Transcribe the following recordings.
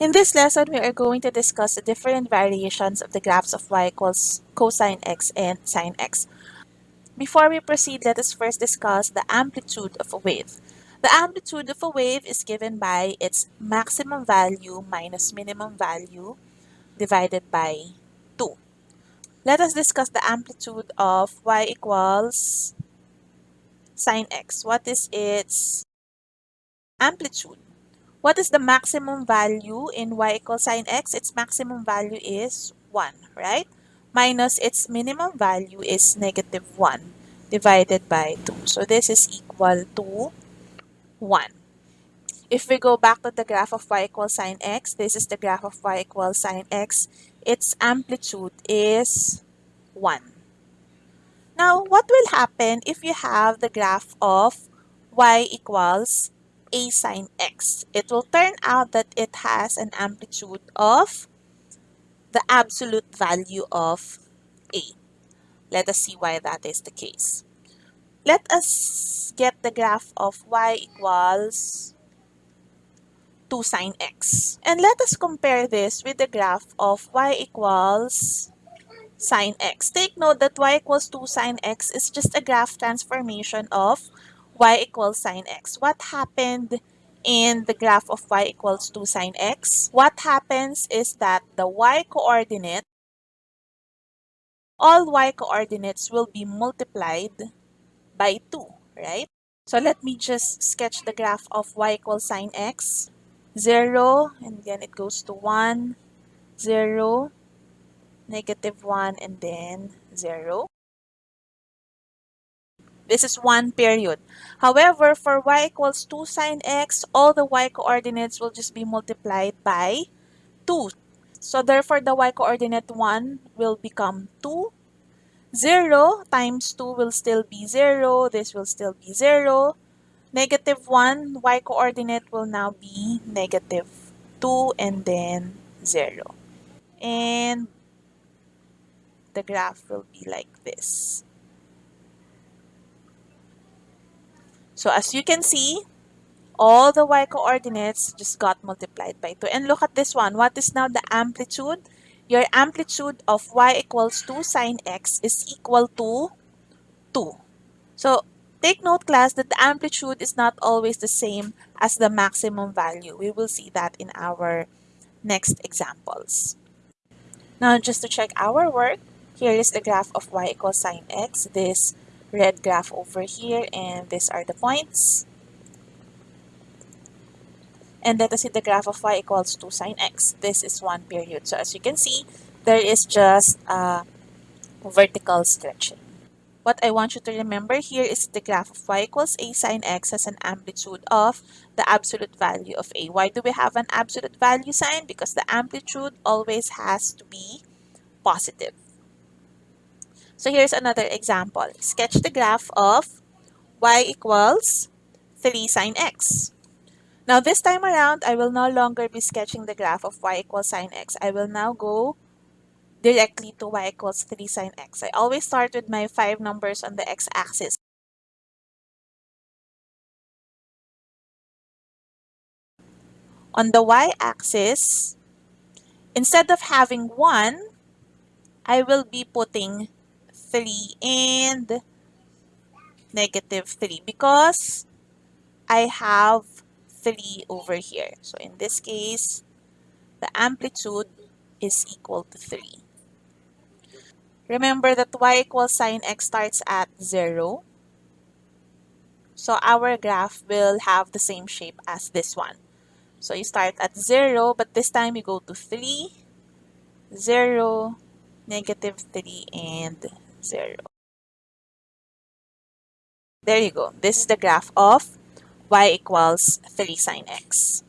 In this lesson, we are going to discuss the different variations of the graphs of y equals cosine x and sine x. Before we proceed, let us first discuss the amplitude of a wave. The amplitude of a wave is given by its maximum value minus minimum value divided by 2. Let us discuss the amplitude of y equals sine x. What is its amplitude? What is the maximum value in y equals sine x? Its maximum value is 1, right? Minus its minimum value is negative 1 divided by 2. So this is equal to 1. If we go back to the graph of y equals sine x, this is the graph of y equals sine x. Its amplitude is 1. Now, what will happen if you have the graph of y equals a sine x. It will turn out that it has an amplitude of the absolute value of a. Let us see why that is the case. Let us get the graph of y equals 2 sine x. And let us compare this with the graph of y equals sine x. Take note that y equals 2 sine x is just a graph transformation of y equals sine x. What happened in the graph of y equals 2 sine x? What happens is that the y coordinate, all y coordinates will be multiplied by 2, right? So let me just sketch the graph of y equals sine x. 0, and then it goes to 1, 0, negative 1, and then 0. This is one period. However, for y equals 2 sine x, all the y coordinates will just be multiplied by 2. So therefore, the y coordinate 1 will become 2. 0 times 2 will still be 0. This will still be 0. Negative 1, y coordinate will now be negative 2 and then 0. And the graph will be like this. So as you can see, all the y coordinates just got multiplied by 2. And look at this one. What is now the amplitude? Your amplitude of y equals 2 sine x is equal to 2. So take note class that the amplitude is not always the same as the maximum value. We will see that in our next examples. Now just to check our work, here is the graph of y equals sine x. This red graph over here and these are the points. And let us see the graph of y equals 2 sine x. This is one period. So as you can see, there is just a vertical stretching. What I want you to remember here is the graph of y equals a sine x has an amplitude of the absolute value of a. Why do we have an absolute value sign? Because the amplitude always has to be positive. So here's another example. Sketch the graph of y equals 3 sine x. Now this time around, I will no longer be sketching the graph of y equals sine x. I will now go directly to y equals 3 sine x. I always start with my five numbers on the x-axis. On the y-axis, instead of having 1, I will be putting 3 and negative 3 because I have 3 over here. So in this case, the amplitude is equal to 3. Remember that y equals sine x starts at 0. So our graph will have the same shape as this one. So you start at 0, but this time you go to 3, 0, negative 3, and 0. There you go. This is the graph of y equals 3 sine x.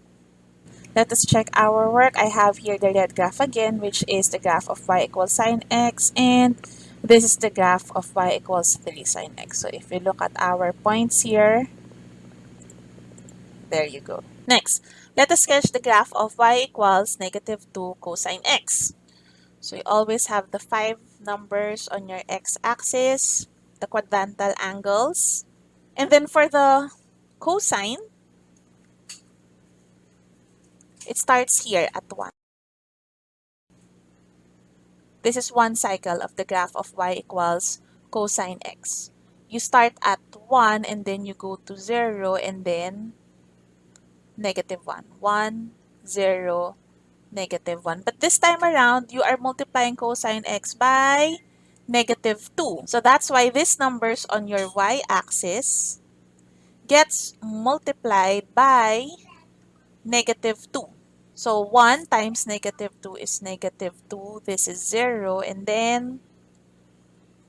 Let us check our work. I have here the red graph again, which is the graph of y equals sine x, and this is the graph of y equals 3 sine x. So if we look at our points here, there you go. Next, let us sketch the graph of y equals negative 2 cosine x. So you always have the five numbers on your x-axis, the quadrantal angles. And then for the cosine, It starts here at 1. This is one cycle of the graph of y equals cosine x. You start at 1 and then you go to 0 and then negative 1. 1, 0, negative 1. But this time around, you are multiplying cosine x by negative 2. So that's why these numbers on your y-axis gets multiplied by negative 2. So 1 times negative 2 is negative 2. This is 0 and then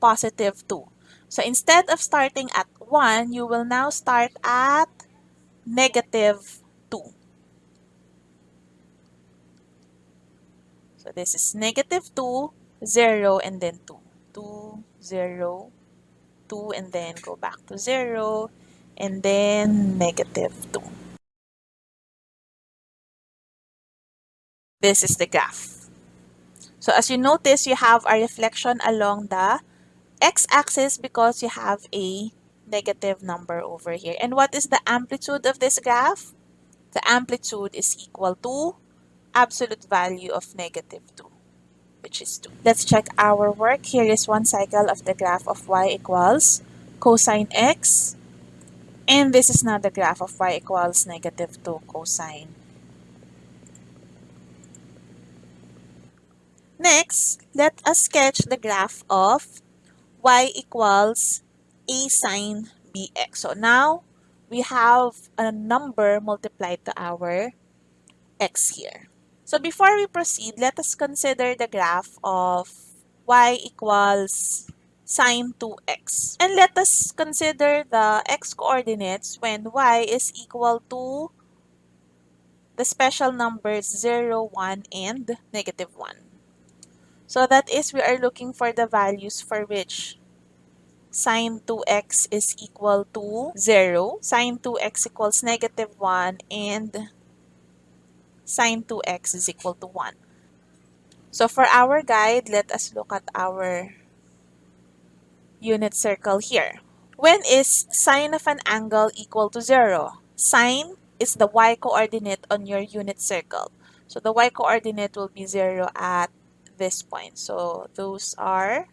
positive 2. So instead of starting at 1, you will now start at negative 2. So this is negative 2, 0, and then 2. 2, 0, 2, and then go back to 0, and then negative 2. This is the graph. So as you notice, you have a reflection along the x-axis because you have a negative number over here. And what is the amplitude of this graph? The amplitude is equal to absolute value of negative 2, which is 2. Let's check our work. Here is one cycle of the graph of y equals cosine x. And this is now the graph of y equals negative 2 cosine. Next, let us sketch the graph of y equals a sine bx. So now, we have a number multiplied to our x here. So before we proceed, let us consider the graph of y equals sine 2x. And let us consider the x-coordinates when y is equal to the special numbers 0, 1, and negative 1. So that is we are looking for the values for which sine 2x is equal to 0, sine 2x equals negative 1, and sine 2x is equal to 1. So for our guide, let us look at our unit circle here. When is sine of an angle equal to 0? Sine is the y-coordinate on your unit circle. So the y-coordinate will be 0 at this point. So those are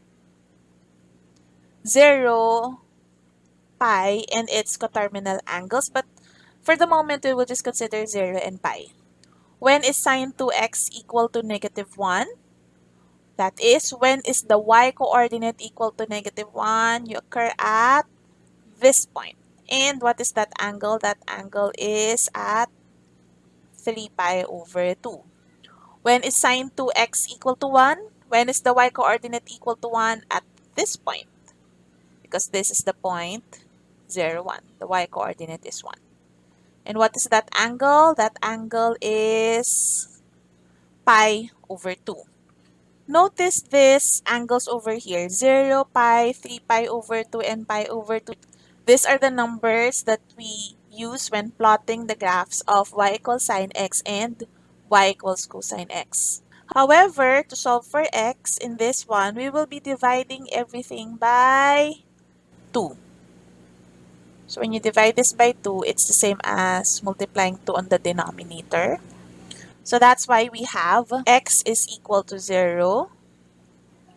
0, pi, and its coterminal angles. But for the moment, we will just consider 0 and pi. When is sine 2x equal to negative 1? That is, when is the y-coordinate equal to negative 1? You occur at this point. And what is that angle? That angle is at 3 pi over 2. When is sine 2x equal to 1? When is the y-coordinate equal to 1? At this point. Because this is the point 0, 1. The y-coordinate is 1. And what is that angle? That angle is pi over 2. Notice these angles over here, 0, pi, 3 pi over 2, and pi over 2. These are the numbers that we use when plotting the graphs of y equals sine x and y equals cosine x. However, to solve for x in this one, we will be dividing everything by 2. So when you divide this by 2, it's the same as multiplying 2 on the denominator. So that's why we have x is equal to 0,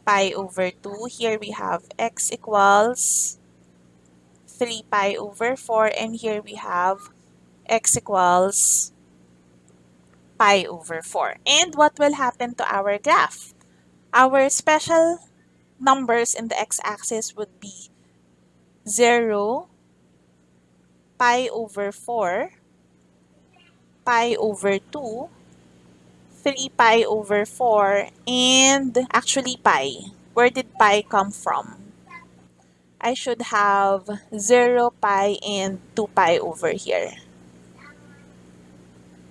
pi over 2. Here we have x equals 3 pi over 4. And here we have x equals pi over 4. And what will happen to our graph? Our special numbers in the x-axis would be 0, pi over 4, pi over 2, 3 pi over 4, and actually pi. Where did pi come from? I should have 0 pi and 2 pi over here.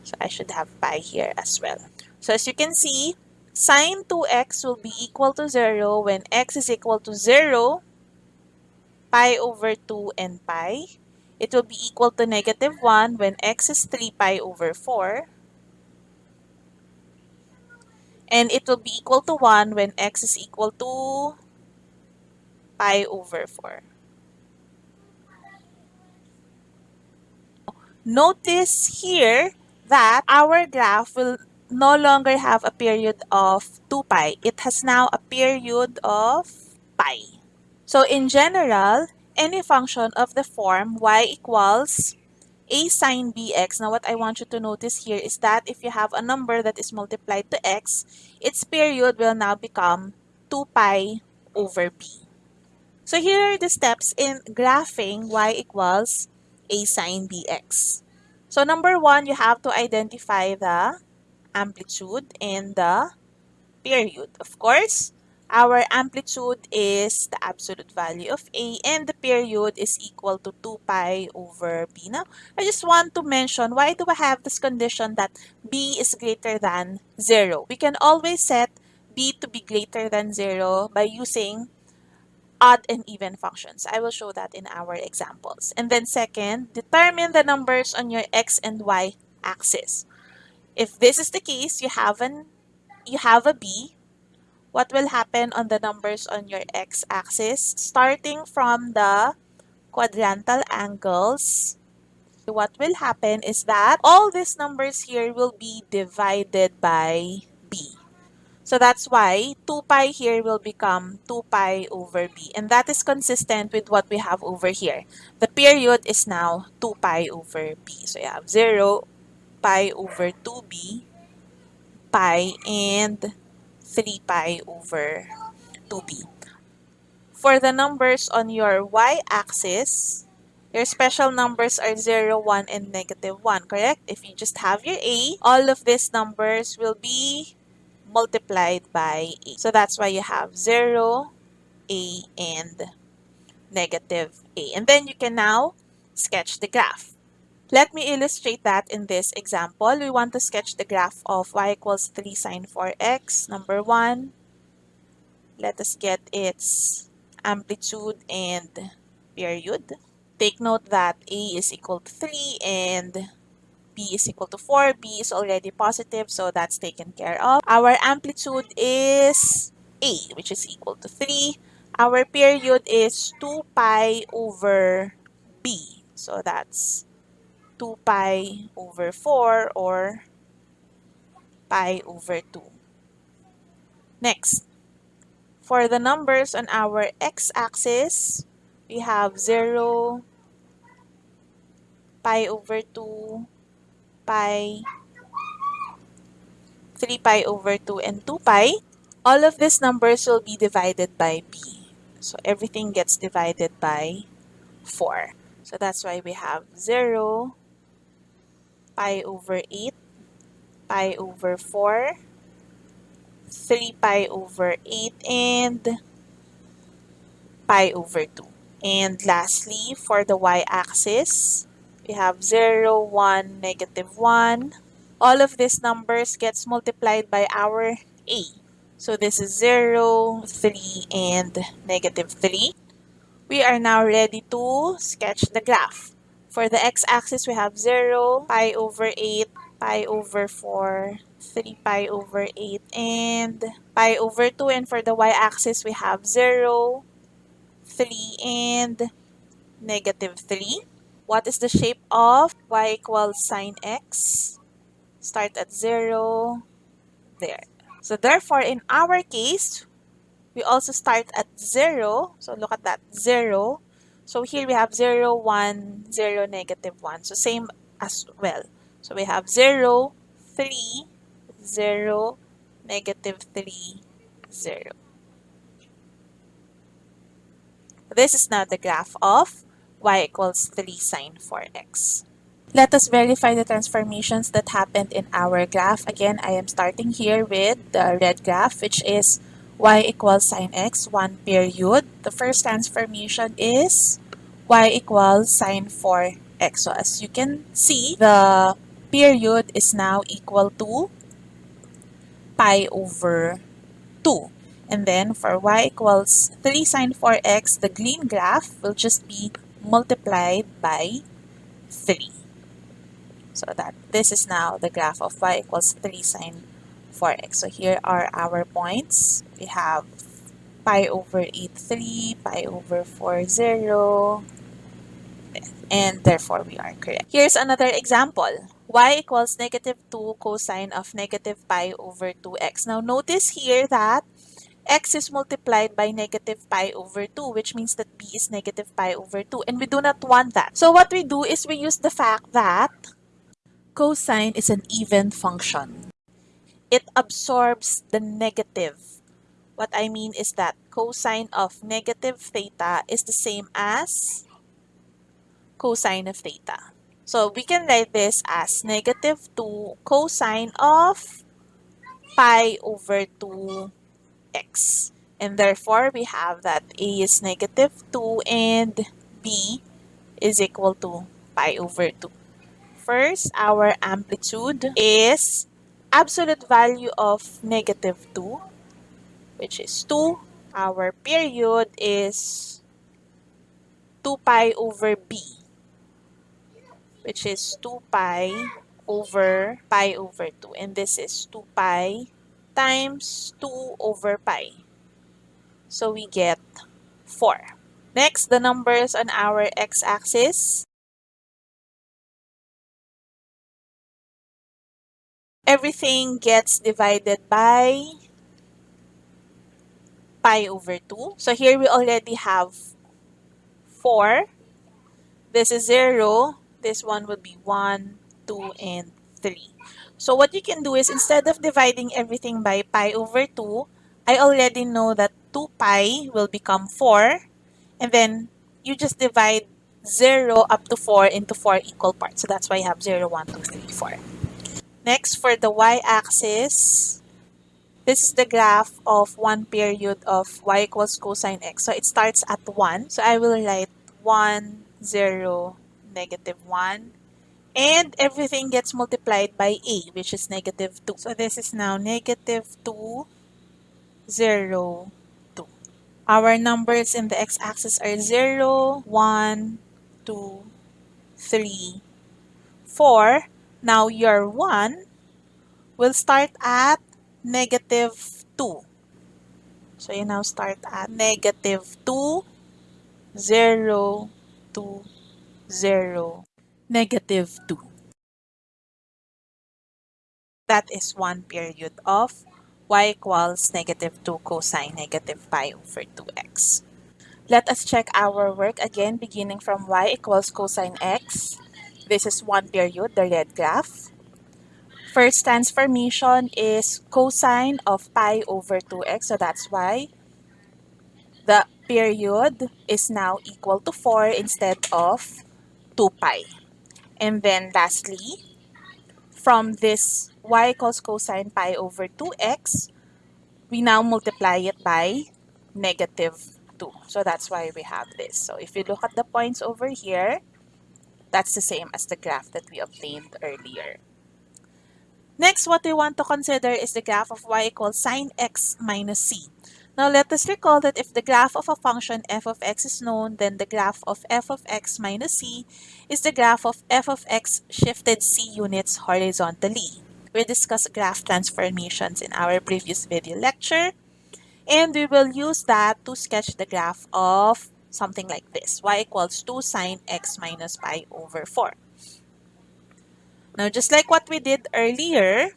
So I should have pi here as well. So as you can see, sine 2x will be equal to 0 when x is equal to 0, pi over 2, and pi. It will be equal to negative 1 when x is 3 pi over 4. And it will be equal to 1 when x is equal to pi over 4. Notice here that our graph will no longer have a period of 2 pi. It has now a period of pi. So in general, any function of the form y equals a sine bx. Now what I want you to notice here is that if you have a number that is multiplied to x, its period will now become 2 pi over b. So here are the steps in graphing y equals a sine bx. So number one, you have to identify the amplitude and the period. Of course, our amplitude is the absolute value of A and the period is equal to 2 pi over B. Now, I just want to mention why do I have this condition that B is greater than 0? We can always set B to be greater than 0 by using odd and even functions. I will show that in our examples. And then second, determine the numbers on your x and y axis. If this is the case, you have an you have a b. What will happen on the numbers on your x-axis? Starting from the quadrantal angles, what will happen is that all these numbers here will be divided by b. So that's why 2 pi here will become 2 pi over b. And that is consistent with what we have over here. The period is now 2 pi over b. So you have 0 pi over 2b, pi, and 3 pi over 2b. For the numbers on your y-axis, your special numbers are 0, 1, and negative 1, correct? If you just have your a, all of these numbers will be multiplied by a. So that's why you have 0, a, and negative a. And then you can now sketch the graph. Let me illustrate that in this example. We want to sketch the graph of y equals 3 sine 4x. Number 1, let us get its amplitude and period. Take note that a is equal to 3 and b is equal to 4. b is already positive, so that's taken care of. Our amplitude is a, which is equal to 3. Our period is 2 pi over b. So that's 2 pi over 4 or pi over 2. Next, for the numbers on our x-axis, we have 0, pi over 2, pi, 3 pi over 2, and 2 pi, all of these numbers will be divided by b. So everything gets divided by 4. So that's why we have 0, pi over 8, pi over 4, 3 pi over 8, and pi over 2. And lastly, for the y-axis, we have 0, 1, negative 1. All of these numbers gets multiplied by our a. So this is 0, 3, and negative 3. We are now ready to sketch the graph. For the x-axis, we have 0, pi over 8, pi over 4, 3 pi over 8, and pi over 2. And for the y-axis, we have 0, 3, and negative 3. What is the shape of y equals sine x? Start at 0, there. So therefore, in our case, we also start at 0. So look at that, 0. So here we have 0, 1, 0, negative 1. So same as well. So we have 0, 3, 0, negative 3, 0. This is now the graph of y equals 3 sine 4x. Let us verify the transformations that happened in our graph. Again, I am starting here with the red graph, which is y equals sine x, one period. The first transformation is y equals sine 4x. So as you can see, the period is now equal to pi over 2. And then for y equals 3 sine 4x, the green graph will just be multiplied by 3. So that this is now the graph of y equals 3 sine 4x. So here are our points. We have pi over 8, 3, pi over 4, 0, and therefore we are correct. Here's another example. y equals negative 2 cosine of negative pi over 2x. Now notice here that x is multiplied by negative pi over 2, which means that b is negative pi over 2, and we do not want that. So what we do is we use the fact that cosine is an even function. It absorbs the negative. What I mean is that cosine of negative theta is the same as cosine of theta. So we can write this as negative 2 cosine of pi over 2x. And therefore, we have that a is negative 2 and b is equal to pi over 2. First, our amplitude is absolute value of negative 2, which is 2. Our period is 2 pi over b which is 2 pi over pi over 2. And this is 2 pi times 2 over pi. So we get 4. Next, the numbers on our x-axis. Everything gets divided by pi over 2. So here we already have 4. This is 0. This one would be 1, 2, and 3. So what you can do is instead of dividing everything by pi over 2, I already know that 2 pi will become 4. And then you just divide 0 up to 4 into 4 equal parts. So that's why you have 0, 1, 2, 3, 4. Next, for the y-axis, this is the graph of one period of y equals cosine x. So it starts at 1. So I will write 1, 0, negative 1. And everything gets multiplied by a, which is negative 2. So this is now negative 2, 0, 2. Our numbers in the x-axis are 0, 1, 2, 3, 4. Now your 1 will start at negative 2. So you now start at negative 2, 0, 2, 0, negative 2. That is one period of y equals negative 2 cosine negative pi over 2x. Let us check our work again beginning from y equals cosine x. This is one period, the red graph. First transformation is cosine of pi over 2x, so that's why the period is now equal to 4 instead of 2 pi. And then lastly, from this y equals cosine pi over 2x, we now multiply it by negative 2. So that's why we have this. So if you look at the points over here, that's the same as the graph that we obtained earlier. Next, what we want to consider is the graph of y equals sine x minus c. Now let us recall that if the graph of a function f of x is known, then the graph of f of x minus c is the graph of f of x shifted c units horizontally. We discussed graph transformations in our previous video lecture, and we will use that to sketch the graph of something like this, y equals 2 sine x minus pi over 4. Now, just like what we did earlier,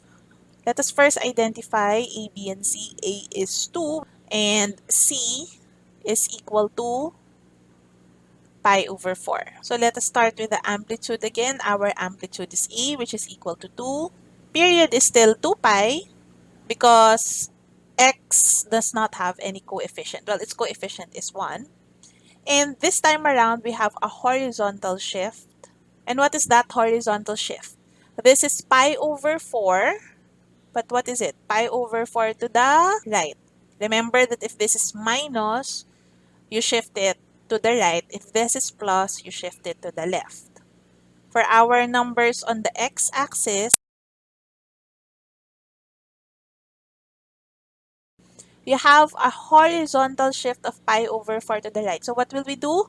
let us first identify a, b, and c. a is 2, and C is equal to pi over 4. So let us start with the amplitude again. Our amplitude is E, which is equal to 2. Period is still 2 pi because x does not have any coefficient. Well, its coefficient is 1. And this time around, we have a horizontal shift. And what is that horizontal shift? This is pi over 4. But what is it? Pi over 4 to the right. Remember that if this is minus, you shift it to the right. If this is plus, you shift it to the left. For our numbers on the x-axis, you have a horizontal shift of pi over 4 to the right. So what will we do?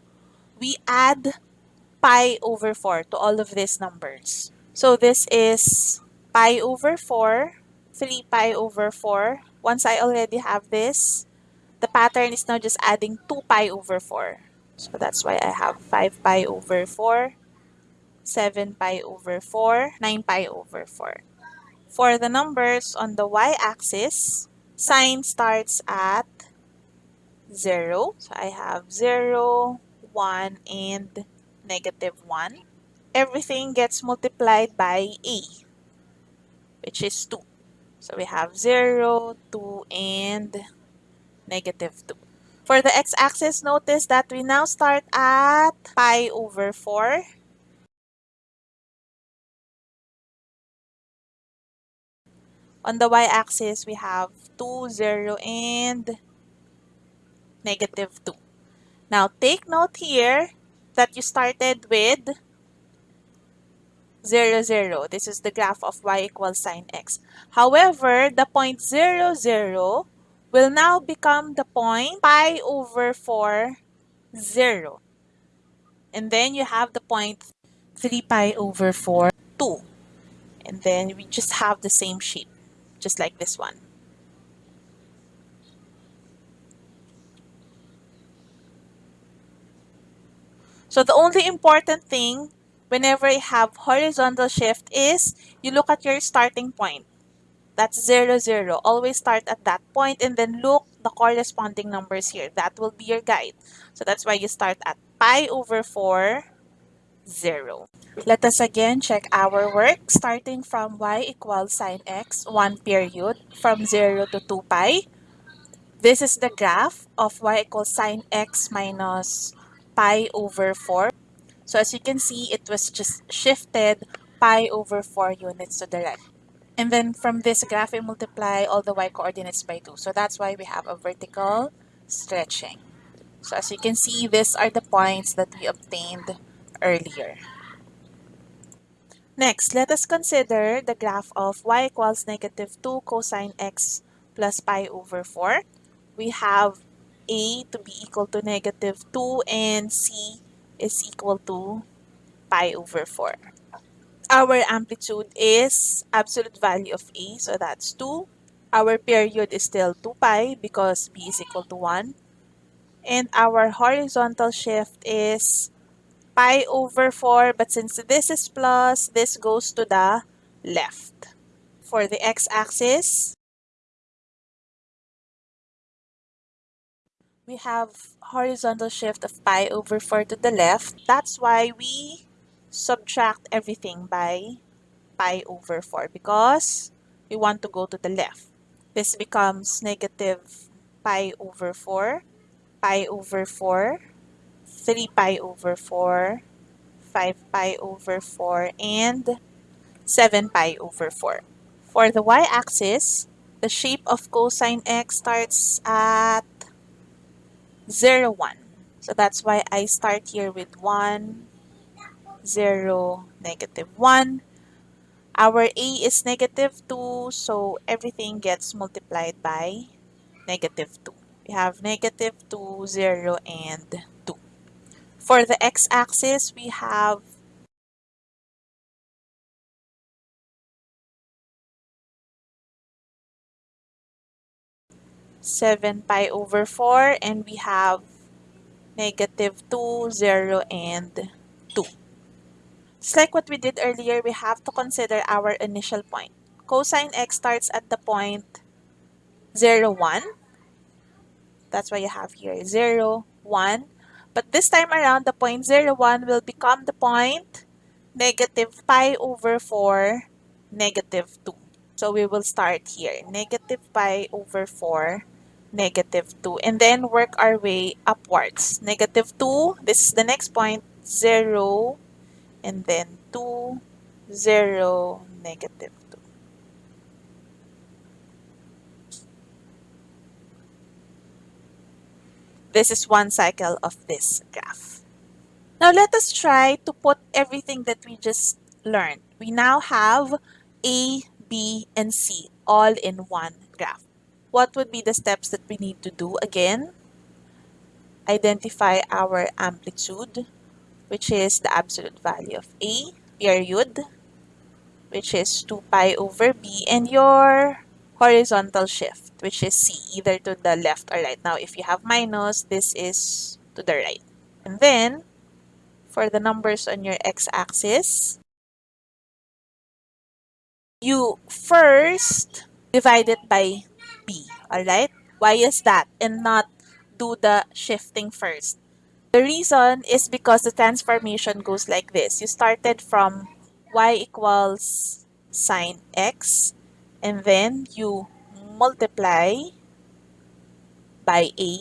We add pi over 4 to all of these numbers. So this is pi over 4, 3 pi over 4, once I already have this, the pattern is now just adding 2 pi over 4. So that's why I have 5 pi over 4, 7 pi over 4, 9 pi over 4. For the numbers on the y-axis, sine starts at 0. So I have 0, 1, and negative 1. Everything gets multiplied by a, which is 2. So we have 0, 2, and negative 2. For the x-axis, notice that we now start at pi over 4. On the y-axis, we have 2, 0, and negative 2. Now, take note here that you started with 0, 0. This is the graph of y equals sine x. However, the point 0, 0 will now become the point pi over 4, 0. And then you have the point 3 pi over 4, 2. And then we just have the same shape, just like this one. So the only important thing whenever you have horizontal shift is you look at your starting point. That's 0, 0. Always start at that point and then look the corresponding numbers here. That will be your guide. So that's why you start at pi over 4, 0. Let us again check our work. Starting from y equals sine x, 1 period, from 0 to 2 pi. This is the graph of y equals sine x minus pi over 4. So as you can see, it was just shifted pi over 4 units to the right. And then from this graph, we multiply all the y coordinates by 2. So that's why we have a vertical stretching. So as you can see, these are the points that we obtained earlier. Next, let us consider the graph of y equals negative 2 cosine x plus pi over 4. We have a to be equal to negative 2 and c is equal to pi over 4. Our amplitude is absolute value of a, so that's 2. Our period is still 2 pi because b is equal to 1. And our horizontal shift is pi over 4, but since this is plus, this goes to the left. For the x-axis, we have horizontal shift of pi over 4 to the left. That's why we subtract everything by pi over 4 because we want to go to the left. This becomes negative pi over 4, pi over 4, 3 pi over 4, 5 pi over 4, and 7 pi over 4. For the y-axis, the shape of cosine x starts at 0, 1. So that's why I start here with 1, 0, negative 1. Our a is negative 2, so everything gets multiplied by negative 2. We have negative 2, 0, and 2. For the x-axis, we have seven pi over four, and we have negative two, zero, and two. Just like what we did earlier, we have to consider our initial point. Cosine x starts at the point 0, 1. That's why you have here 0, 1. But this time around, the point 0, 1 will become the point negative pi over 4, negative 2. So we will start here, negative pi over 4, negative 2, and then work our way upwards. Negative 2, this is the next point, 0, and then 2, 0, negative 2. This is one cycle of this graph. Now let us try to put everything that we just learned. We now have A, B, and C all in one graph. What would be the steps that we need to do again? Identify our amplitude, which is the absolute value of A, period, which is 2 pi over B, and your horizontal shift, which is C, either to the left or right. Now, if you have minus, this is to the right. And then, for the numbers on your x-axis, you first divide it by b, alright? Why is that? And not do the shifting first. The reason is because the transformation goes like this. You started from y equals sine x, and then you multiply by a,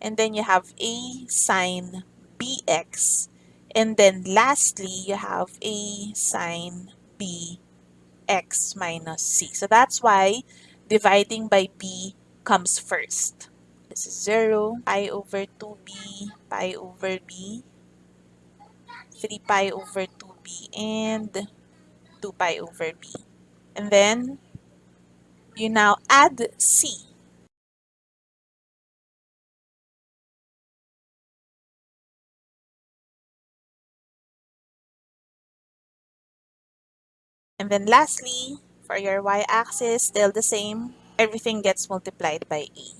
and then you have a sine bx, and then lastly, you have a sine bx minus c. So that's why dividing by b comes first. This is 0, pi over 2b, pi over b, 3 pi over 2b, and 2 pi over b. And then, you now add c. And then lastly, for your y-axis, still the same, everything gets multiplied by e.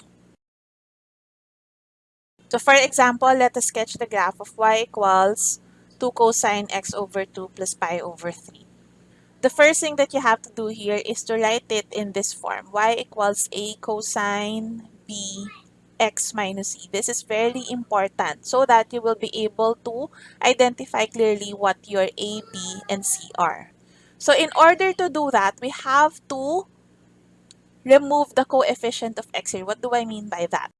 So for example, let us sketch the graph of y equals 2 cosine x over 2 plus pi over 3. The first thing that you have to do here is to write it in this form. y equals a cosine b x minus e. This is very important so that you will be able to identify clearly what your a, b, and c are. So in order to do that, we have to remove the coefficient of x here. What do I mean by that?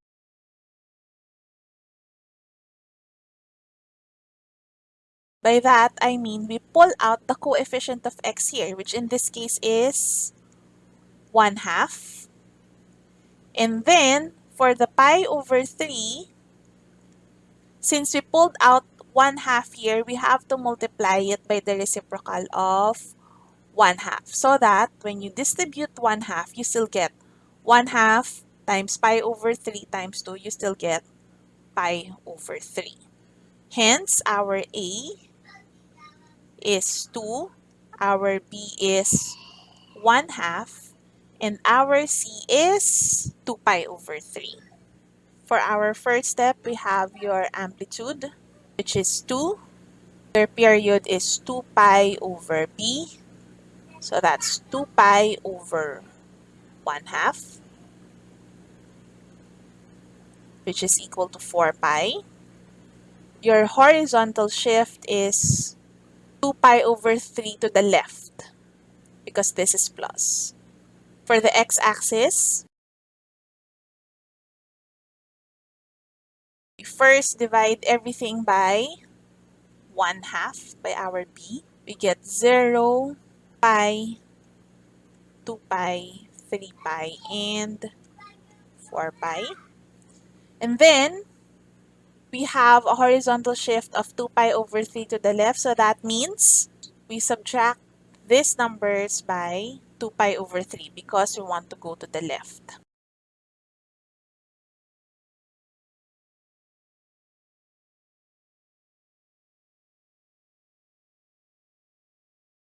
By that, I mean we pull out the coefficient of x here, which in this case is 1 half. And then, for the pi over 3, since we pulled out 1 half here, we have to multiply it by the reciprocal of 1 half. So that when you distribute 1 half, you still get 1 half times pi over 3 times 2, you still get pi over 3. Hence, our A is 2, our B is 1 half, and our C is 2 pi over 3. For our first step, we have your amplitude, which is 2. Your period is 2 pi over B. So that's 2 pi over 1 half, which is equal to 4 pi. Your horizontal shift is 2 pi over 3 to the left because this is plus. For the x-axis, we first divide everything by 1 half by our b. We get 0, pi, 2 pi, 3 pi, and 4 pi. And then, we have a horizontal shift of 2 pi over 3 to the left. So that means we subtract these numbers by 2 pi over 3 because we want to go to the left.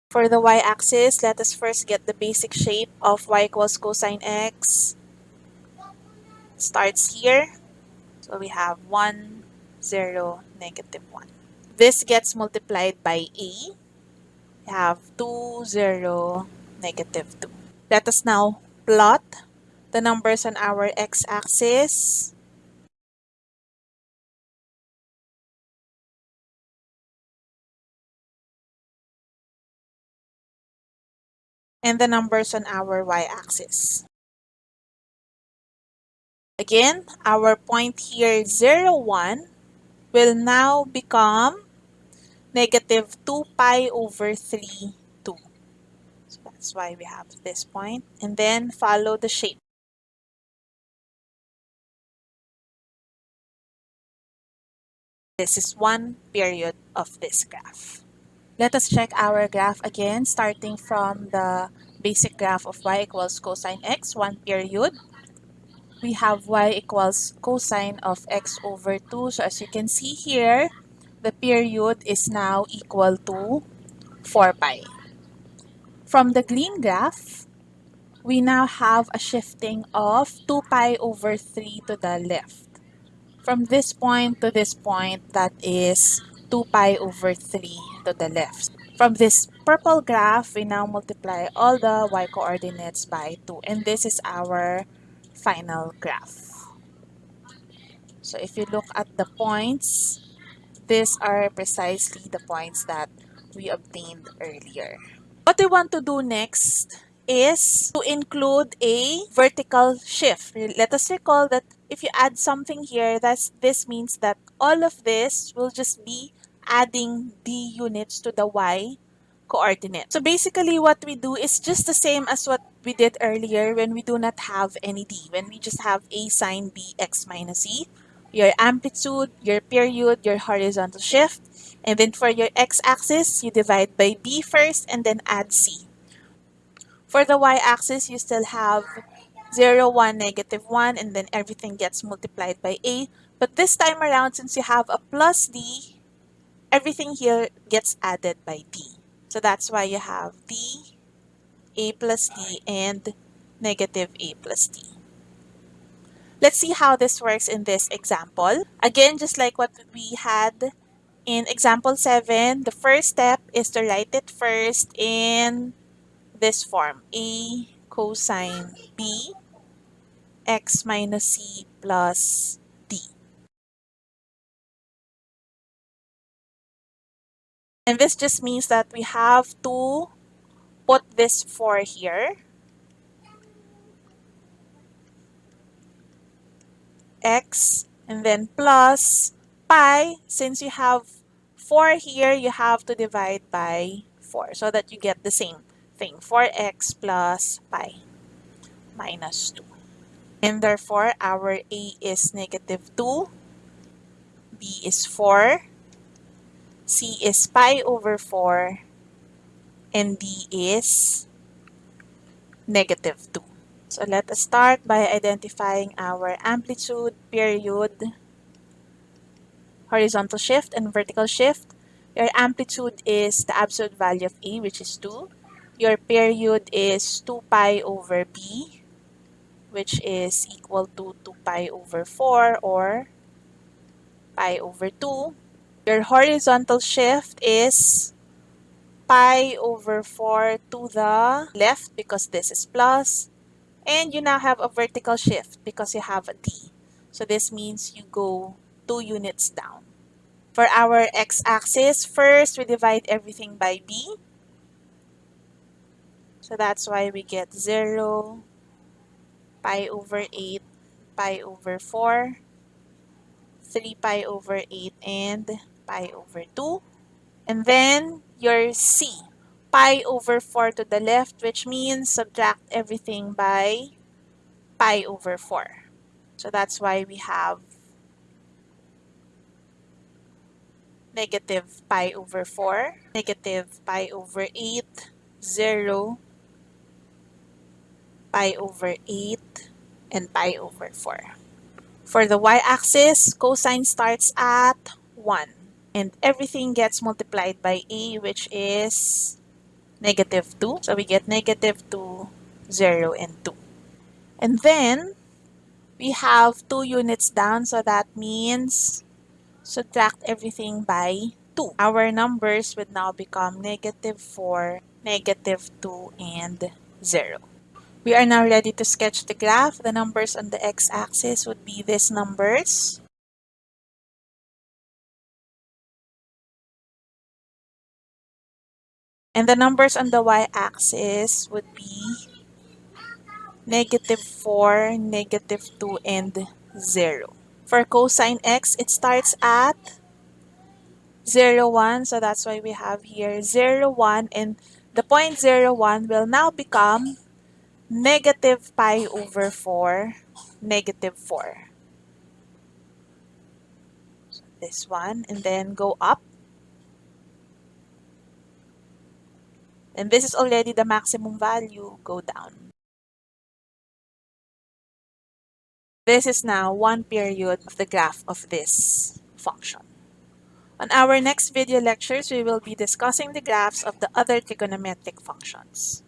For the y-axis, let us first get the basic shape of y equals cosine x. Starts here. So we have 1, 0, negative 1. This gets multiplied by a. We have 2, 0, negative 2. Let us now plot the numbers on our x-axis. And the numbers on our y-axis. Again, our point here, 0, 1, will now become negative 2 pi over 3, 2. So that's why we have this point. And then follow the shape. This is one period of this graph. Let us check our graph again, starting from the basic graph of y equals cosine x, one period we have y equals cosine of x over 2. So as you can see here, the period is now equal to 4 pi. From the green graph, we now have a shifting of 2 pi over 3 to the left. From this point to this point, that is 2 pi over 3 to the left. From this purple graph, we now multiply all the y coordinates by 2. And this is our final graph. So if you look at the points, these are precisely the points that we obtained earlier. What we want to do next is to include a vertical shift. Let us recall that if you add something here, that's, this means that all of this will just be adding d units to the y coordinate. So basically what we do is just the same as what we did earlier when we do not have any d, when we just have a sine b x minus e, your amplitude, your period, your horizontal shift, and then for your x-axis, you divide by b first and then add c. For the y-axis, you still have 0, 1, negative 1, and then everything gets multiplied by a. But this time around, since you have a plus d, everything here gets added by d. So that's why you have d, a plus d, and negative a plus d. Let's see how this works in this example. Again, just like what we had in example 7, the first step is to write it first in this form. a cosine b x minus c plus And this just means that we have to put this 4 here. x and then plus pi. Since you have 4 here, you have to divide by 4 so that you get the same thing. 4x plus pi minus 2. And therefore, our a is negative 2, b is 4, c is pi over 4, and d is negative 2. So let us start by identifying our amplitude, period, horizontal shift, and vertical shift. Your amplitude is the absolute value of A, which is 2. Your period is 2 pi over B, which is equal to 2 pi over 4 or pi over 2. Your horizontal shift is pi over 4 to the left because this is plus. And you now have a vertical shift because you have a d. So this means you go 2 units down. For our x-axis, first we divide everything by b. So that's why we get 0, pi over 8, pi over 4, 3 pi over 8, and pi over 2. And then your c pi over 4 to the left, which means subtract everything by pi over 4. So that's why we have negative pi over 4, negative pi over 8, 0, pi over 8, and pi over 4. For the y-axis, cosine starts at 1. And everything gets multiplied by E which is negative 2. So we get negative 2, 0, and 2. And then, we have 2 units down, so that means subtract everything by 2. Our numbers would now become negative 4, negative 2, and 0. We are now ready to sketch the graph. The numbers on the x-axis would be these numbers. And the numbers on the y-axis would be negative 4, negative 2, and 0. For cosine x, it starts at 0, 1. So that's why we have here 0, 1. And the point 0, 1 will now become negative pi over 4, negative 4. So this one. And then go up. And this is already the maximum value, go down. This is now one period of the graph of this function. On our next video lectures, we will be discussing the graphs of the other trigonometric functions.